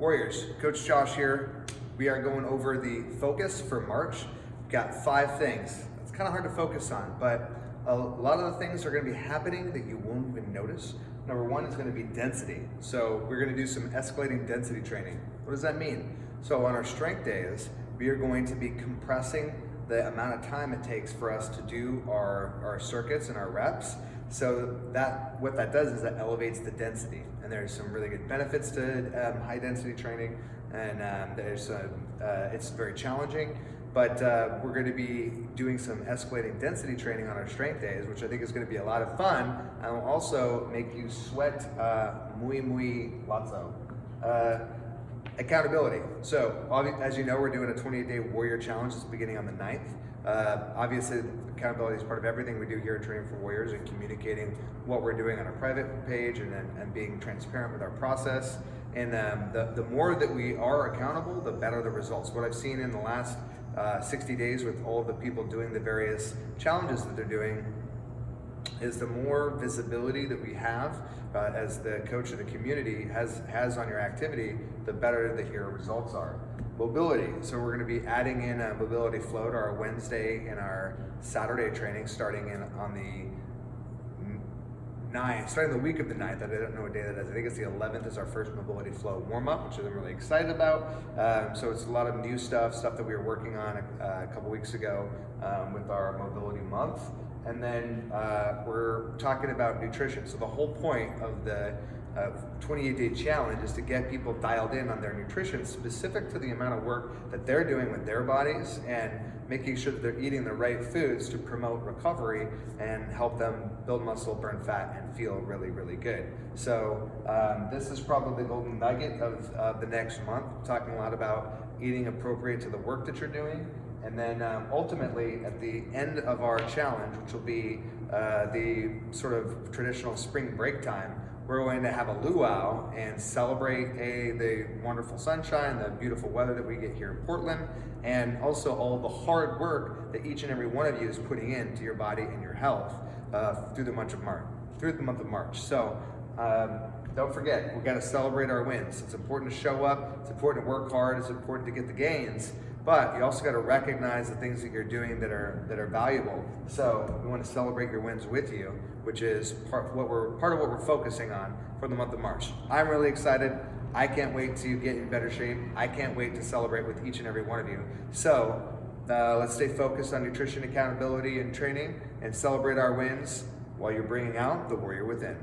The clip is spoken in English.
Warriors, Coach Josh here. We are going over the focus for March. We've got five things. It's kind of hard to focus on, but a lot of the things are going to be happening that you won't even notice. Number one is going to be density. So we're going to do some escalating density training. What does that mean? So on our strength days, we are going to be compressing the amount of time it takes for us to do our, our circuits and our reps. So that what that does is that elevates the density. And there's some really good benefits to um, high density training. And um, there's uh, uh, it's very challenging, but uh, we're going to be doing some escalating density training on our strength days, which I think is going to be a lot of fun and will also make you sweat uh, muy muy lazo. Uh, accountability. So as you know, we're doing a 28 day warrior challenge that's beginning on the 9th. Uh, obviously, accountability is part of everything we do here at Training for Warriors and communicating what we're doing on our private page and, and being transparent with our process. And um, the, the more that we are accountable, the better the results. What I've seen in the last uh, 60 days with all the people doing the various challenges that they're doing is the more visibility that we have uh, as the coach of the community has, has on your activity, the better that your results are. Mobility, so we're gonna be adding in a mobility flow to our Wednesday and our Saturday training starting in on the 9th, starting the week of the 9th, I don't know what day that is. I think it's the 11th is our first mobility flow warm up, which I'm really excited about. Um, so it's a lot of new stuff, stuff that we were working on a, uh, a couple weeks ago um, with our mobility month. And then uh, we're talking about nutrition. So the whole point of the uh, 28 day challenge is to get people dialed in on their nutrition specific to the amount of work that they're doing with their bodies and making sure that they're eating the right foods to promote recovery and help them build muscle, burn fat, and feel really, really good. So um, this is probably the golden nugget of uh, the next month, talking a lot about eating appropriate to the work that you're doing and then um, ultimately, at the end of our challenge, which will be uh, the sort of traditional spring break time, we're going to have a luau and celebrate a, the wonderful sunshine, the beautiful weather that we get here in Portland, and also all the hard work that each and every one of you is putting into your body and your health uh, through the month of March. Through the month of March. So. Um, don't forget, we've got to celebrate our wins. It's important to show up, it's important to work hard, it's important to get the gains, but you also got to recognize the things that you're doing that are that are valuable. So we want to celebrate your wins with you, which is part what we're part of what we're focusing on for the month of March. I'm really excited. I can't wait to get in better shape. I can't wait to celebrate with each and every one of you. So uh, let's stay focused on nutrition accountability and training and celebrate our wins while you're bringing out the warrior within.